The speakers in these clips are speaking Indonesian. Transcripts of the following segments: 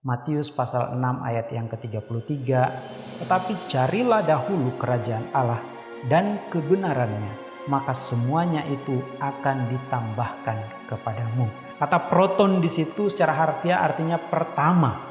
Matius pasal 6 ayat yang ke-33, tetapi carilah dahulu kerajaan Allah dan kebenarannya, maka semuanya itu akan ditambahkan kepadamu. Kata proton di situ secara harfiah artinya pertama.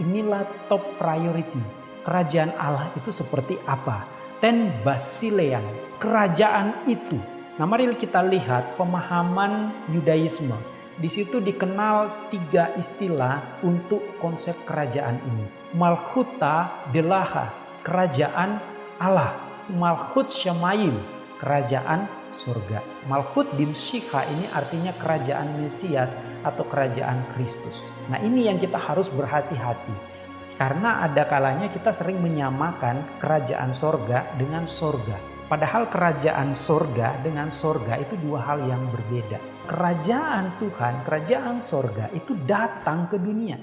Inilah top priority. Kerajaan Allah itu seperti apa? Ten basilean, kerajaan itu. Nah mari kita lihat pemahaman Yudaisme di situ dikenal tiga istilah untuk konsep kerajaan ini. Malhuta delaha, kerajaan Allah. Malhut Syamayim, kerajaan surga. Malhut dimsyikha ini artinya kerajaan Mesias atau kerajaan Kristus. Nah ini yang kita harus berhati-hati. Karena ada kalanya kita sering menyamakan kerajaan sorga dengan sorga. Padahal kerajaan sorga dengan sorga itu dua hal yang berbeda kerajaan Tuhan, kerajaan sorga itu datang ke dunia.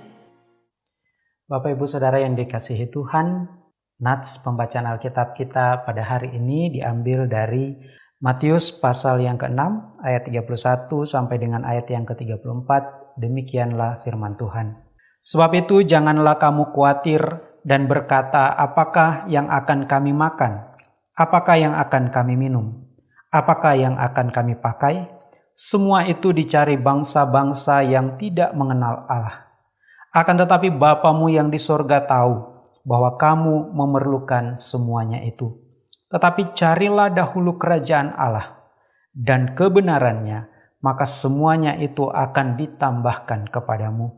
Bapak Ibu Saudara yang dikasihi Tuhan, Nats pembacaan Alkitab kita pada hari ini diambil dari Matius pasal yang ke-6 ayat 31 sampai dengan ayat yang ke-34. Demikianlah firman Tuhan. Sebab itu janganlah kamu khawatir dan berkata apakah yang akan kami makan, apakah yang akan kami minum, apakah yang akan kami pakai, semua itu dicari bangsa-bangsa yang tidak mengenal Allah. Akan tetapi Bapamu yang di sorga tahu bahwa kamu memerlukan semuanya itu. Tetapi carilah dahulu kerajaan Allah dan kebenarannya, maka semuanya itu akan ditambahkan kepadamu.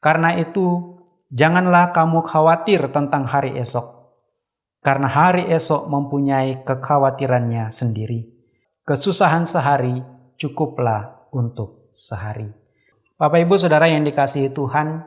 Karena itu, janganlah kamu khawatir tentang hari esok, karena hari esok mempunyai kekhawatirannya sendiri. Kesusahan sehari cukuplah untuk sehari. Bapak Ibu Saudara yang dikasihi Tuhan,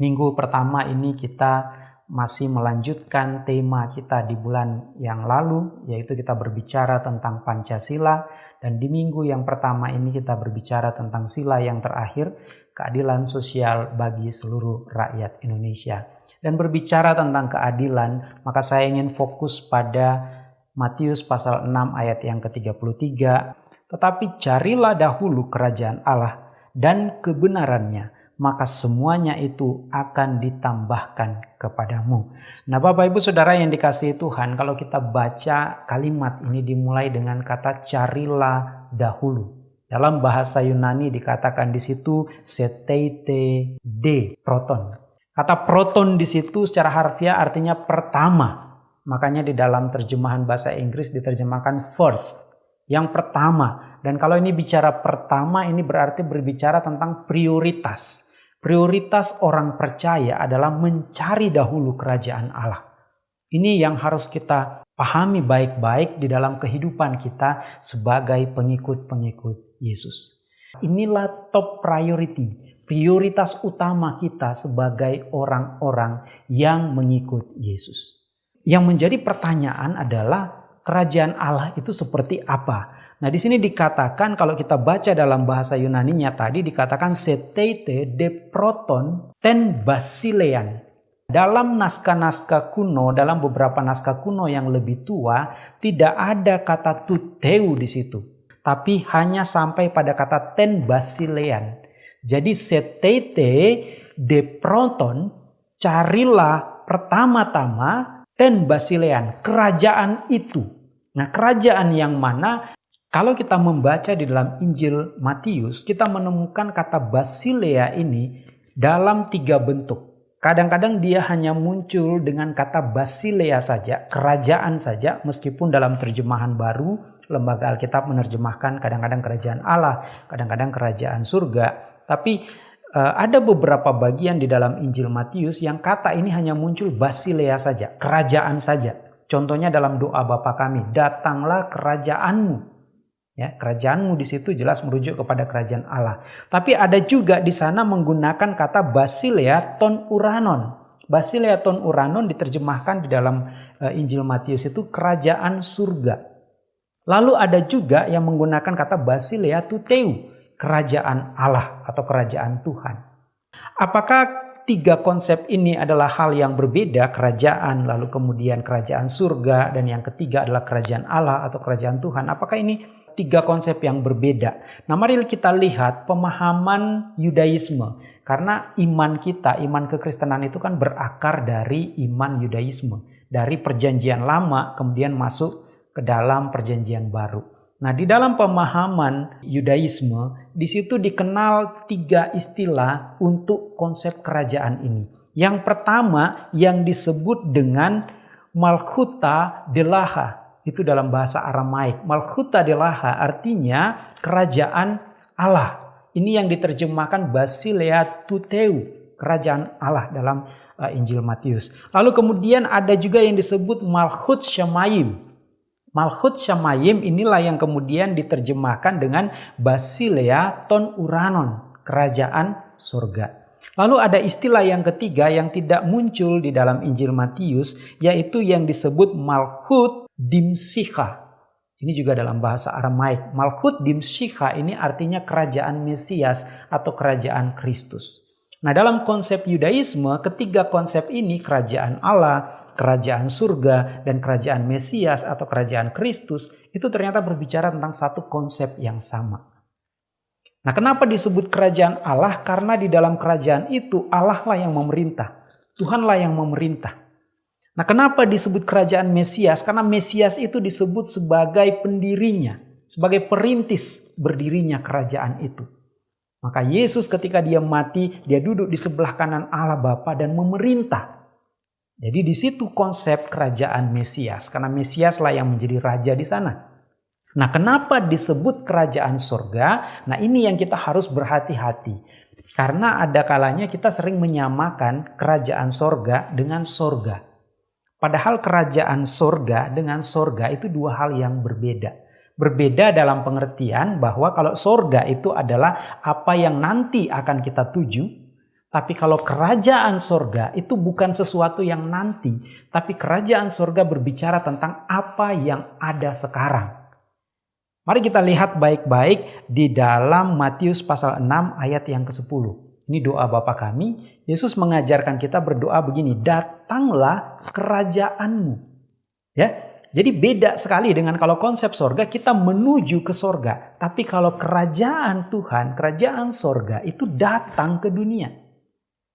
minggu pertama ini kita masih melanjutkan tema kita di bulan yang lalu, yaitu kita berbicara tentang Pancasila, dan di minggu yang pertama ini kita berbicara tentang sila yang terakhir, keadilan sosial bagi seluruh rakyat Indonesia. Dan berbicara tentang keadilan, maka saya ingin fokus pada Matius pasal 6 ayat yang ke-33 tetapi carilah dahulu kerajaan Allah dan kebenarannya, maka semuanya itu akan ditambahkan kepadamu. Nah Bapak Ibu Saudara yang dikasihi Tuhan, kalau kita baca kalimat ini dimulai dengan kata carilah dahulu. Dalam bahasa Yunani dikatakan di situ seteite de proton. Kata proton di situ secara harfiah artinya pertama. Makanya di dalam terjemahan bahasa Inggris diterjemahkan first yang pertama. Dan kalau ini bicara pertama ini berarti berbicara tentang prioritas. Prioritas orang percaya adalah mencari dahulu kerajaan Allah. Ini yang harus kita pahami baik-baik di dalam kehidupan kita sebagai pengikut-pengikut Yesus. Inilah top priority, prioritas utama kita sebagai orang-orang yang mengikut Yesus. Yang menjadi pertanyaan adalah kerajaan Allah itu seperti apa? Nah, di sini dikatakan kalau kita baca dalam bahasa Yunani-nya tadi dikatakan setete de proton ten basilean. Dalam naskah-naskah kuno, dalam beberapa naskah kuno yang lebih tua, tidak ada kata tuteu di situ. Tapi hanya sampai pada kata ten basilean. Jadi setete de proton, carilah pertama-tama ten basilean, kerajaan itu. Nah, kerajaan yang mana kalau kita membaca di dalam Injil Matius, kita menemukan kata Basilea ini dalam tiga bentuk. Kadang-kadang dia hanya muncul dengan kata Basilea saja, kerajaan saja, meskipun dalam terjemahan baru, lembaga Alkitab menerjemahkan kadang-kadang kerajaan Allah, kadang-kadang kerajaan surga. Tapi ada beberapa bagian di dalam Injil Matius yang kata ini hanya muncul Basilea saja, kerajaan saja. Contohnya dalam doa Bapa kami, datanglah kerajaanmu. Ya, kerajaanmu di situ jelas merujuk kepada kerajaan Allah. Tapi ada juga di sana menggunakan kata basilea ton uranon. Basilea ton uranon diterjemahkan di dalam uh, Injil Matius itu kerajaan surga. Lalu ada juga yang menggunakan kata basilea tuteu, kerajaan Allah atau kerajaan Tuhan. Apakah tiga konsep ini adalah hal yang berbeda, kerajaan, lalu kemudian kerajaan surga, dan yang ketiga adalah kerajaan Allah atau kerajaan Tuhan. Apakah ini tiga konsep yang berbeda. Nah mari kita lihat pemahaman Yudaisme. Karena iman kita, iman kekristenan itu kan berakar dari iman Yudaisme. Dari perjanjian lama kemudian masuk ke dalam perjanjian baru. Nah, di dalam pemahaman Yudaisme, di situ dikenal tiga istilah untuk konsep kerajaan ini. Yang pertama yang disebut dengan Malchuta Delaha. Itu dalam bahasa Aramaik. Malchuta Delaha artinya kerajaan Allah. Ini yang diterjemahkan Basilea Tuteu, kerajaan Allah dalam uh, Injil Matius. Lalu kemudian ada juga yang disebut Malchut Shamayim. Malchut Shamayim inilah yang kemudian diterjemahkan dengan Basilea Ton Uranon, kerajaan surga. Lalu ada istilah yang ketiga yang tidak muncul di dalam Injil Matius, yaitu yang disebut Malchut Dimsika. Ini juga dalam bahasa Aramaik. Malchut Dimsika ini artinya kerajaan Mesias atau kerajaan Kristus. Nah dalam konsep Yudaisme, ketiga konsep ini kerajaan Allah, kerajaan surga, dan kerajaan Mesias atau kerajaan Kristus itu ternyata berbicara tentang satu konsep yang sama. Nah, kenapa disebut kerajaan Allah? Karena di dalam kerajaan itu Allah lah yang memerintah. Tuhanlah yang memerintah. Nah, kenapa disebut kerajaan Mesias? Karena Mesias itu disebut sebagai pendirinya, sebagai perintis berdirinya kerajaan itu. Maka Yesus ketika dia mati, dia duduk di sebelah kanan Allah Bapa dan memerintah. Jadi di situ konsep kerajaan Mesias, karena Mesias lah yang menjadi raja di sana. Nah, kenapa disebut kerajaan surga? Nah, ini yang kita harus berhati-hati. Karena ada kalanya kita sering menyamakan kerajaan sorga dengan sorga. Padahal kerajaan sorga dengan sorga itu dua hal yang berbeda. Berbeda dalam pengertian bahwa kalau sorga itu adalah apa yang nanti akan kita tuju. Tapi kalau kerajaan sorga itu bukan sesuatu yang nanti. Tapi kerajaan sorga berbicara tentang apa yang ada sekarang. Mari kita lihat baik-baik di dalam Matius pasal 6 ayat yang ke-10. Ini doa Bapa kami. Yesus mengajarkan kita berdoa begini, datanglah kerajaanmu. Ya, jadi beda sekali dengan kalau konsep sorga kita menuju ke sorga. Tapi kalau kerajaan Tuhan, kerajaan sorga itu datang ke dunia.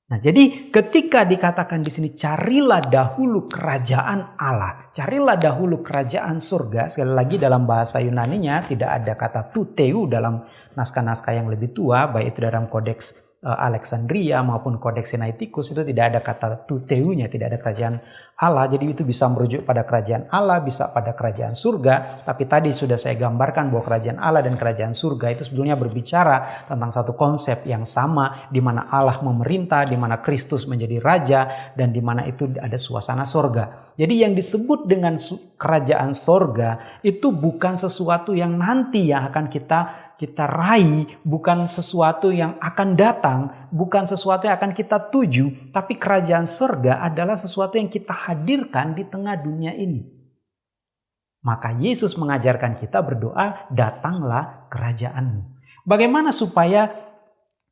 Nah, jadi ketika dikatakan di sini carilah dahulu kerajaan Allah, carilah dahulu kerajaan surga. Sekali lagi dalam bahasa Yunani-nya tidak ada kata tuteu dalam naskah-naskah yang lebih tua, baik itu dalam kodeks Alexandria maupun Kodeks Sinaiticus itu tidak ada kata tuteunya, tidak ada kerajaan Allah. Jadi itu bisa merujuk pada kerajaan Allah, bisa pada kerajaan surga. Tapi tadi sudah saya gambarkan bahwa kerajaan Allah dan kerajaan surga itu sebetulnya berbicara tentang satu konsep yang sama di mana Allah memerintah, di mana Kristus menjadi raja dan di mana itu ada suasana surga. Jadi yang disebut dengan kerajaan surga itu bukan sesuatu yang nanti yang akan kita kita raih bukan sesuatu yang akan datang, bukan sesuatu yang akan kita tuju, tapi kerajaan surga adalah sesuatu yang kita hadirkan di tengah dunia ini. Maka Yesus mengajarkan kita berdoa, datanglah kerajaanmu. Bagaimana supaya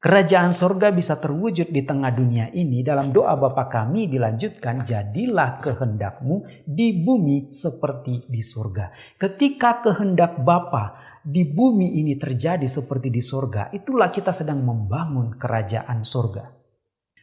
kerajaan surga bisa terwujud di tengah dunia ini? Dalam doa Bapa kami dilanjutkan, jadilah kehendakmu di bumi seperti di surga. Ketika kehendak Bapa di bumi ini terjadi seperti di sorga, itulah kita sedang membangun kerajaan sorga.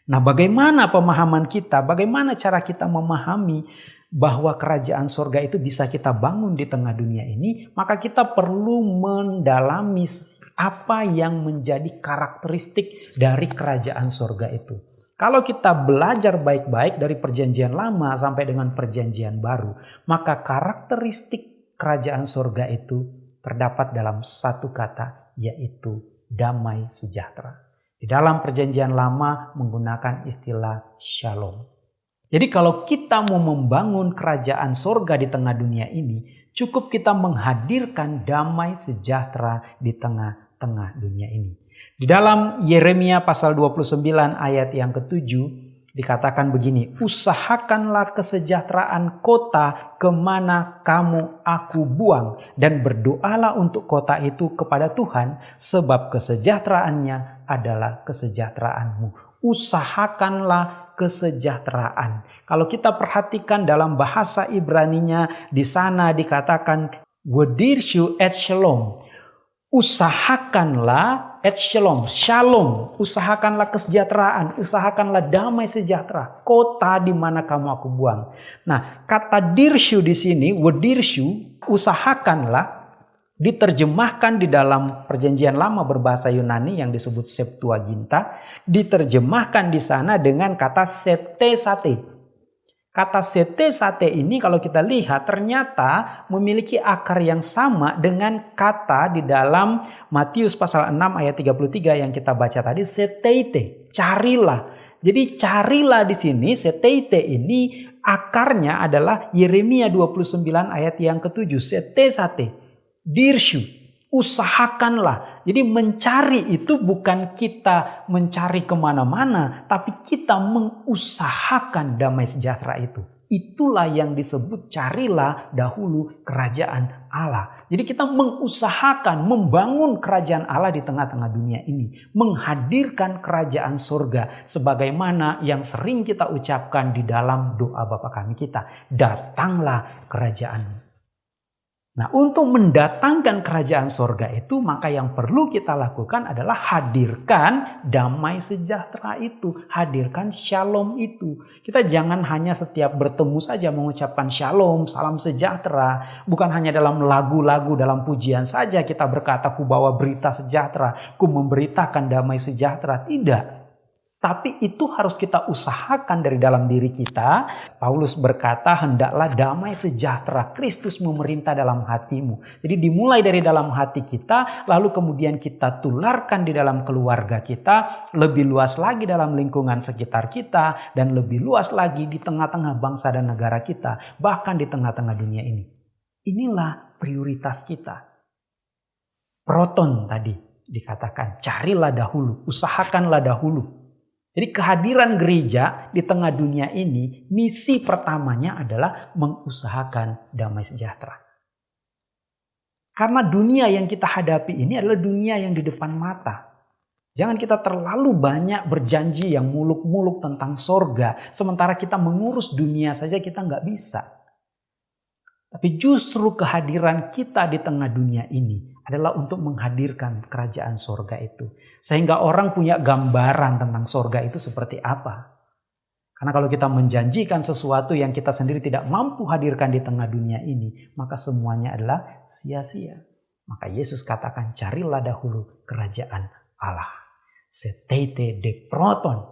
Nah bagaimana pemahaman kita, bagaimana cara kita memahami bahwa kerajaan sorga itu bisa kita bangun di tengah dunia ini, maka kita perlu mendalami apa yang menjadi karakteristik dari kerajaan sorga itu. Kalau kita belajar baik-baik dari perjanjian lama sampai dengan perjanjian baru, maka karakteristik kerajaan sorga itu terdapat dalam satu kata yaitu damai sejahtera. Di dalam perjanjian lama menggunakan istilah shalom. Jadi kalau kita mau membangun kerajaan sorga di tengah dunia ini, cukup kita menghadirkan damai sejahtera di tengah-tengah dunia ini. Di dalam Yeremia pasal 29 ayat yang ketujuh, dikatakan begini, usahakanlah kesejahteraan kota ke mana kamu aku buang dan berdoalah untuk kota itu kepada Tuhan sebab kesejahteraannya adalah kesejahteraanmu. Usahakanlah kesejahteraan. Kalau kita perhatikan dalam bahasa Ibraninya di sana dikatakan Wedirshu et shalom. Usahakanlah et shalom, shalom. Usahakanlah kesejahteraan, usahakanlah damai sejahtera. Kota di mana kamu aku buang. Nah, kata dirshu di sini, wedirshu, usahakanlah diterjemahkan di dalam perjanjian lama berbahasa Yunani yang disebut Septuaginta, diterjemahkan di sana dengan kata sete sate. Kata sete sate ini kalau kita lihat ternyata memiliki akar yang sama dengan kata di dalam Matius pasal 6 ayat 33 yang kita baca tadi seteite, carilah. Jadi carilah di sini seteite ini akarnya adalah Yeremia 29 ayat yang ketujuh sete sate, dirshu, usahakanlah. Jadi mencari itu bukan kita mencari ke mana-mana, tapi kita mengusahakan damai sejahtera itu. Itulah yang disebut carilah dahulu kerajaan Allah. Jadi kita mengusahakan membangun kerajaan Allah di tengah-tengah dunia ini. Menghadirkan kerajaan surga sebagaimana yang sering kita ucapkan di dalam doa Bapa kami kita. Datanglah kerajaan Nah untuk mendatangkan kerajaan sorga itu maka yang perlu kita lakukan adalah hadirkan damai sejahtera itu. Hadirkan shalom itu. Kita jangan hanya setiap bertemu saja mengucapkan shalom, salam sejahtera. Bukan hanya dalam lagu-lagu, dalam pujian saja kita berkata ku bawa berita sejahtera, ku memberitakan damai sejahtera. Tidak. Tapi itu harus kita usahakan dari dalam diri kita. Paulus berkata, hendaklah damai sejahtera Kristus memerintah dalam hatimu. Jadi dimulai dari dalam hati kita, lalu kemudian kita tularkan di dalam keluarga kita, lebih luas lagi dalam lingkungan sekitar kita, dan lebih luas lagi di tengah-tengah bangsa dan negara kita, bahkan di tengah-tengah dunia ini. Inilah prioritas kita. Proton tadi dikatakan, carilah dahulu, usahakanlah dahulu jadi kehadiran gereja di tengah dunia ini, misi pertamanya adalah mengusahakan damai sejahtera. Karena dunia yang kita hadapi ini adalah dunia yang di depan mata. Jangan kita terlalu banyak berjanji yang muluk-muluk tentang sorga. Sementara kita mengurus dunia saja kita nggak bisa. Tapi justru kehadiran kita di tengah dunia ini adalah untuk menghadirkan kerajaan sorga itu. Sehingga orang punya gambaran tentang sorga itu seperti apa. Karena kalau kita menjanjikan sesuatu yang kita sendiri tidak mampu hadirkan di tengah dunia ini, maka semuanya adalah sia-sia. Maka Yesus katakan carilah dahulu kerajaan Allah. Setete de proton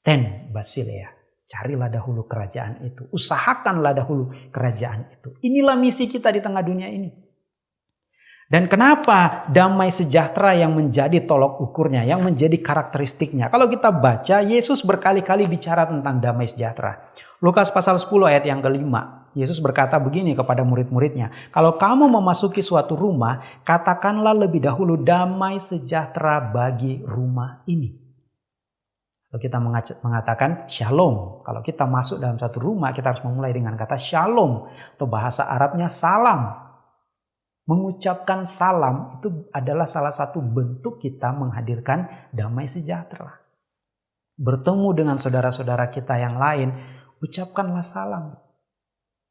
ten basilea. Carilah dahulu kerajaan itu. Usahakanlah dahulu kerajaan itu. Inilah misi kita di tengah dunia ini. Dan kenapa damai sejahtera yang menjadi tolok ukurnya, yang menjadi karakteristiknya. Kalau kita baca, Yesus berkali-kali bicara tentang damai sejahtera. Lukas pasal 10 ayat yang kelima. Yesus berkata begini kepada murid-muridnya. Kalau kamu memasuki suatu rumah, katakanlah lebih dahulu damai sejahtera bagi rumah ini. Kalau kita mengatakan shalom. Kalau kita masuk dalam satu rumah, kita harus memulai dengan kata shalom. Atau bahasa Arabnya salam. Mengucapkan salam itu adalah salah satu bentuk kita menghadirkan damai sejahtera. Bertemu dengan saudara-saudara kita yang lain, ucapkanlah salam.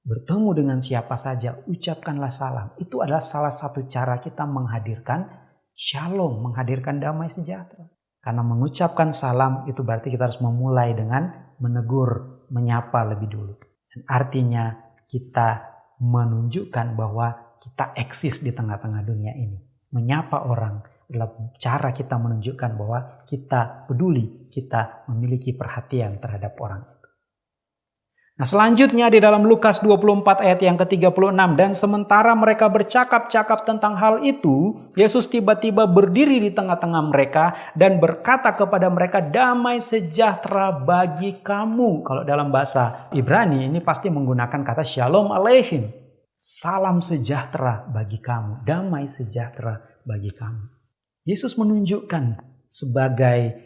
Bertemu dengan siapa saja, ucapkanlah salam. Itu adalah salah satu cara kita menghadirkan shalom, menghadirkan damai sejahtera. Karena mengucapkan salam itu berarti kita harus memulai dengan menegur, menyapa lebih dulu. Dan artinya kita menunjukkan bahwa kita eksis di tengah-tengah dunia ini. Menyapa orang adalah cara kita menunjukkan bahwa kita peduli, kita memiliki perhatian terhadap orang itu. Nah selanjutnya di dalam Lukas 24 ayat yang ke-36 dan sementara mereka bercakap-cakap tentang hal itu, Yesus tiba-tiba berdiri di tengah-tengah mereka dan berkata kepada mereka damai sejahtera bagi kamu. Kalau dalam bahasa Ibrani ini pasti menggunakan kata shalom aleihim. Salam sejahtera bagi kamu, damai sejahtera bagi kamu. Yesus menunjukkan sebagai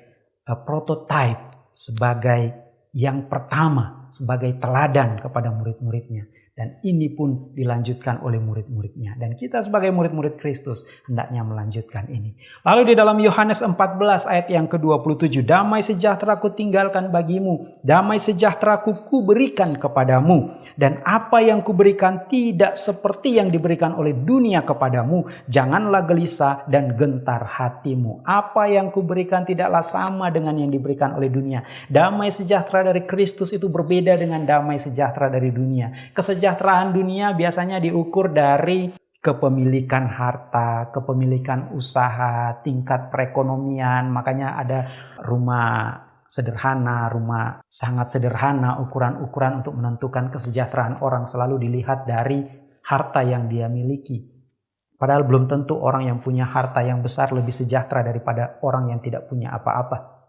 uh, prototype, sebagai yang pertama, sebagai teladan kepada murid-muridnya. Dan ini pun dilanjutkan oleh murid-muridnya. Dan kita sebagai murid-murid Kristus hendaknya melanjutkan ini. Lalu di dalam Yohanes 14 ayat yang ke-27. Damai sejahtera ku tinggalkan bagimu. Damai sejahtera ku berikan kepadamu. Dan apa yang kuberikan tidak seperti yang diberikan oleh dunia kepadamu. Janganlah gelisah dan gentar hatimu. Apa yang kuberikan tidaklah sama dengan yang diberikan oleh dunia. Damai sejahtera dari Kristus itu berbeda dengan damai sejahtera dari dunia. Kesejahteraan kesejahteraan dunia biasanya diukur dari kepemilikan harta, kepemilikan usaha, tingkat perekonomian. Makanya ada rumah sederhana, rumah sangat sederhana, ukuran-ukuran untuk menentukan kesejahteraan orang selalu dilihat dari harta yang dia miliki. Padahal belum tentu orang yang punya harta yang besar lebih sejahtera daripada orang yang tidak punya apa-apa.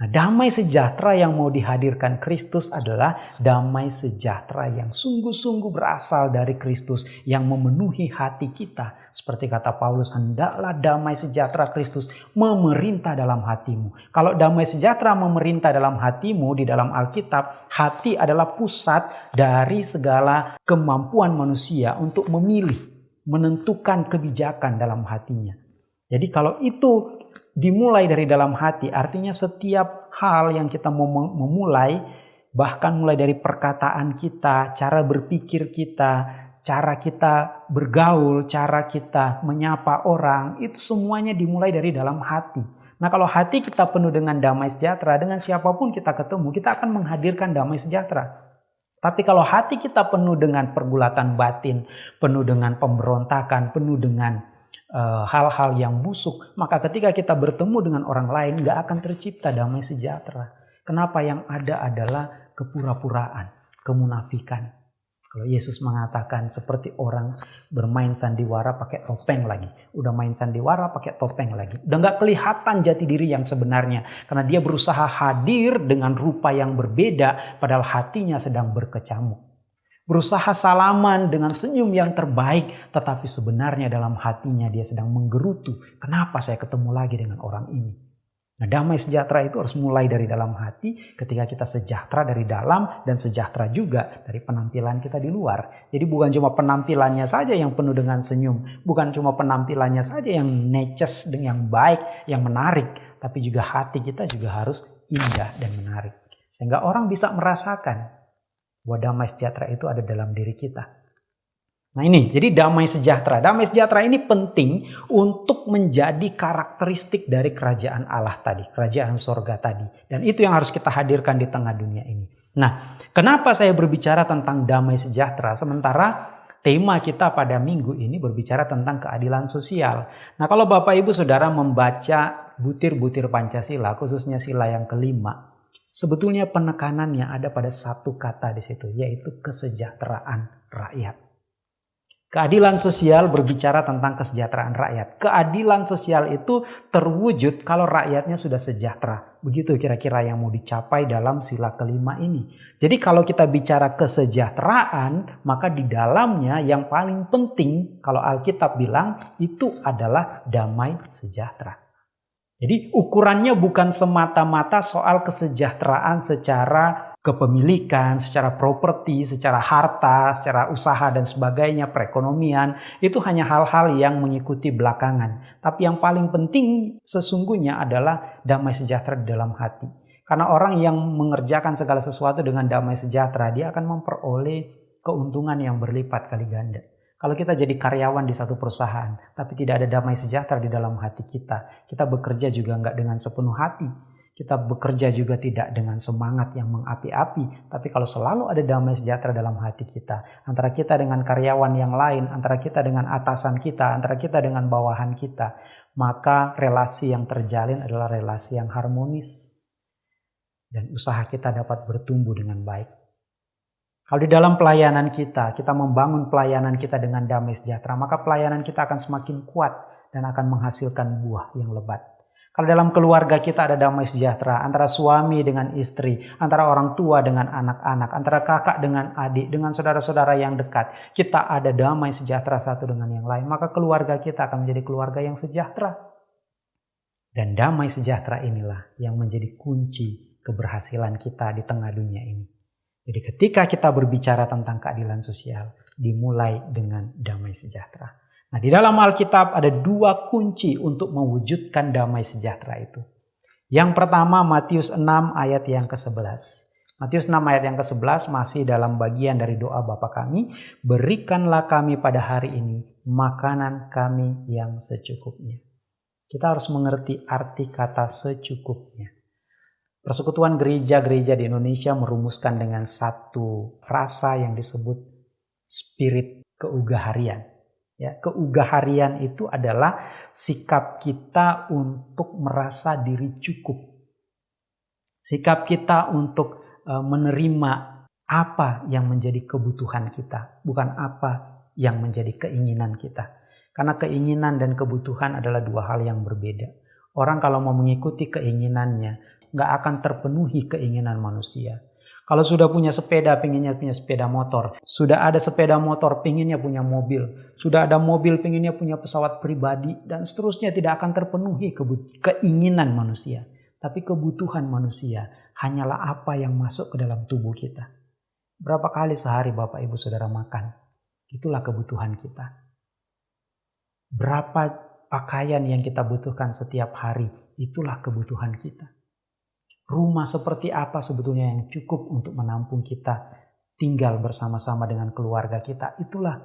Nah, damai sejahtera yang mau dihadirkan Kristus adalah damai sejahtera yang sungguh-sungguh berasal dari Kristus yang memenuhi hati kita. Seperti kata Paulus, hendaklah damai sejahtera Kristus memerintah dalam hatimu. Kalau damai sejahtera memerintah dalam hatimu di dalam Alkitab, hati adalah pusat dari segala kemampuan manusia untuk memilih, menentukan kebijakan dalam hatinya. Jadi kalau itu dimulai dari dalam hati, artinya setiap hal yang kita mau memulai, bahkan mulai dari perkataan kita, cara berpikir kita, cara kita bergaul, cara kita menyapa orang, itu semuanya dimulai dari dalam hati. Nah kalau hati kita penuh dengan damai sejahtera, dengan siapa pun kita ketemu, kita akan menghadirkan damai sejahtera. Tapi kalau hati kita penuh dengan pergulatan batin, penuh dengan pemberontakan, penuh dengan hal-hal uh, yang busuk, maka ketika kita bertemu dengan orang lain gak akan tercipta damai sejahtera. Kenapa yang ada adalah kepura-puraan, kemunafikan. Kalau Yesus mengatakan seperti orang bermain sandiwara pakai topeng lagi. Udah main sandiwara pakai topeng lagi. Udah gak kelihatan jati diri yang sebenarnya. Karena dia berusaha hadir dengan rupa yang berbeda padahal hatinya sedang berkecamuk berusaha salaman dengan senyum yang terbaik, tetapi sebenarnya dalam hatinya dia sedang menggerutu. Kenapa saya ketemu lagi dengan orang ini? Nah, damai sejahtera itu harus mulai dari dalam hati ketika kita sejahtera dari dalam dan sejahtera juga dari penampilan kita di luar. Jadi bukan cuma penampilannya saja yang penuh dengan senyum, bukan cuma penampilannya saja yang neces, yang baik, yang menarik, tapi juga hati kita juga harus indah dan menarik. Sehingga orang bisa merasakan bahwa damai sejahtera itu ada dalam diri kita. Nah ini, jadi damai sejahtera. Damai sejahtera ini penting untuk menjadi karakteristik dari kerajaan Allah tadi, kerajaan sorga tadi. Dan itu yang harus kita hadirkan di tengah dunia ini. Nah, kenapa saya berbicara tentang damai sejahtera sementara tema kita pada minggu ini berbicara tentang keadilan sosial. Nah, kalau Bapak Ibu Saudara membaca butir-butir Pancasila, khususnya sila yang kelima, Sebetulnya penekanannya ada pada satu kata di situ, yaitu kesejahteraan rakyat. Keadilan sosial berbicara tentang kesejahteraan rakyat. Keadilan sosial itu terwujud kalau rakyatnya sudah sejahtera. Begitu kira-kira yang mau dicapai dalam sila kelima ini. Jadi kalau kita bicara kesejahteraan, maka di dalamnya yang paling penting kalau Alkitab bilang itu adalah damai sejahtera. Jadi ukurannya bukan semata-mata soal kesejahteraan secara kepemilikan, secara properti, secara harta, secara usaha dan sebagainya, perekonomian. Itu hanya hal-hal yang mengikuti belakangan. Tapi yang paling penting sesungguhnya adalah damai sejahtera di dalam hati. Karena orang yang mengerjakan segala sesuatu dengan damai sejahtera, dia akan memperoleh keuntungan yang berlipat kali ganda. Kalau kita jadi karyawan di satu perusahaan, tapi tidak ada damai sejahtera di dalam hati kita, kita bekerja juga nggak dengan sepenuh hati. Kita bekerja juga tidak dengan semangat yang mengapi-api, tapi kalau selalu ada damai sejahtera dalam hati kita, antara kita dengan karyawan yang lain, antara kita dengan atasan kita, antara kita dengan bawahan kita, maka relasi yang terjalin adalah relasi yang harmonis. Dan usaha kita dapat bertumbuh dengan baik. Kalau di dalam pelayanan kita, kita membangun pelayanan kita dengan damai sejahtera, maka pelayanan kita akan semakin kuat dan akan menghasilkan buah yang lebat. Kalau dalam keluarga kita ada damai sejahtera antara suami dengan istri, antara orang tua dengan anak-anak, antara kakak dengan adik, dengan saudara-saudara yang dekat, kita ada damai sejahtera satu dengan yang lain, maka keluarga kita akan menjadi keluarga yang sejahtera. Dan damai sejahtera inilah yang menjadi kunci keberhasilan kita di tengah dunia ini. Jadi ketika kita berbicara tentang keadilan sosial, dimulai dengan damai sejahtera. Nah di dalam Alkitab ada dua kunci untuk mewujudkan damai sejahtera itu. Yang pertama Matius 6 ayat yang ke-11. Matius 6 ayat yang ke-11 masih dalam bagian dari doa Bapa kami, berikanlah kami pada hari ini makanan kami yang secukupnya. Kita harus mengerti arti kata secukupnya. Persekutuan gereja-gereja di Indonesia merumuskan dengan satu frasa yang disebut spirit keugaharian. Ya, keugaharian itu adalah sikap kita untuk merasa diri cukup. Sikap kita untuk uh, menerima apa yang menjadi kebutuhan kita, bukan apa yang menjadi keinginan kita. Karena keinginan dan kebutuhan adalah dua hal yang berbeda. Orang kalau mau mengikuti keinginannya, nggak akan terpenuhi keinginan manusia. Kalau sudah punya sepeda, pengennya punya sepeda motor. Sudah ada sepeda motor, pengennya punya mobil. Sudah ada mobil, pengennya punya pesawat pribadi. Dan seterusnya tidak akan terpenuhi keinginan manusia. Tapi kebutuhan manusia hanyalah apa yang masuk ke dalam tubuh kita. Berapa kali sehari Bapak Ibu Saudara makan? Itulah kebutuhan kita. Berapa pakaian yang kita butuhkan setiap hari? Itulah kebutuhan kita rumah seperti apa sebetulnya yang cukup untuk menampung kita tinggal bersama-sama dengan keluarga kita. Itulah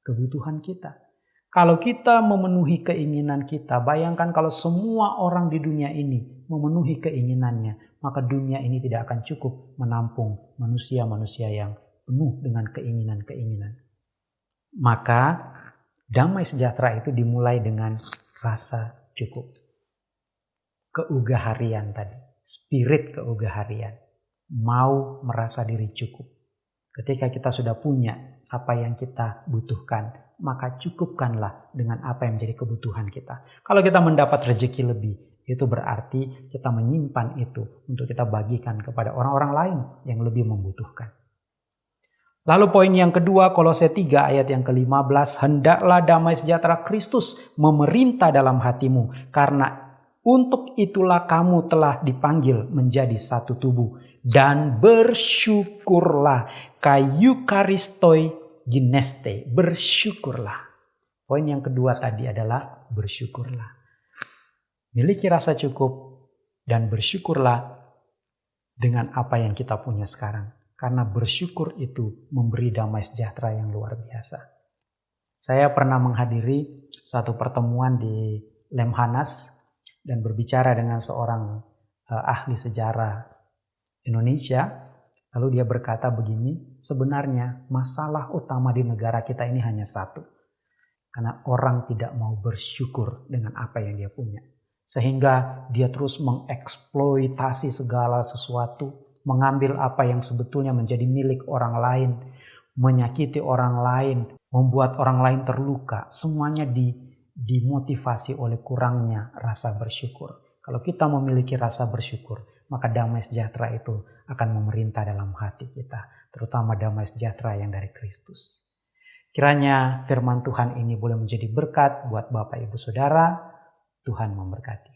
kebutuhan kita. Kalau kita memenuhi keinginan kita, bayangkan kalau semua orang di dunia ini memenuhi keinginannya, maka dunia ini tidak akan cukup menampung manusia-manusia yang penuh dengan keinginan-keinginan. Maka damai sejahtera itu dimulai dengan rasa cukup. Keugaharian tadi spirit keugaharian, mau merasa diri cukup. Ketika kita sudah punya apa yang kita butuhkan, maka cukupkanlah dengan apa yang menjadi kebutuhan kita. Kalau kita mendapat rezeki lebih, itu berarti kita menyimpan itu untuk kita bagikan kepada orang-orang lain yang lebih membutuhkan. Lalu poin yang kedua, Kolose 3 ayat yang ke-15, hendaklah damai sejahtera Kristus memerintah dalam hatimu, karena untuk itulah kamu telah dipanggil menjadi satu tubuh. Dan bersyukurlah. Kayu karistoi gineste. Bersyukurlah. Poin yang kedua tadi adalah bersyukurlah. Miliki rasa cukup dan bersyukurlah dengan apa yang kita punya sekarang. Karena bersyukur itu memberi damai sejahtera yang luar biasa. Saya pernah menghadiri satu pertemuan di Lemhanas dan berbicara dengan seorang uh, ahli sejarah Indonesia, lalu dia berkata begini, sebenarnya masalah utama di negara kita ini hanya satu. Karena orang tidak mau bersyukur dengan apa yang dia punya. Sehingga dia terus mengeksploitasi segala sesuatu, mengambil apa yang sebetulnya menjadi milik orang lain, menyakiti orang lain, membuat orang lain terluka. Semuanya di dimotivasi oleh kurangnya rasa bersyukur. Kalau kita memiliki rasa bersyukur, maka damai sejahtera itu akan memerintah dalam hati kita, terutama damai sejahtera yang dari Kristus. Kiranya firman Tuhan ini boleh menjadi berkat buat Bapak Ibu Saudara. Tuhan memberkati.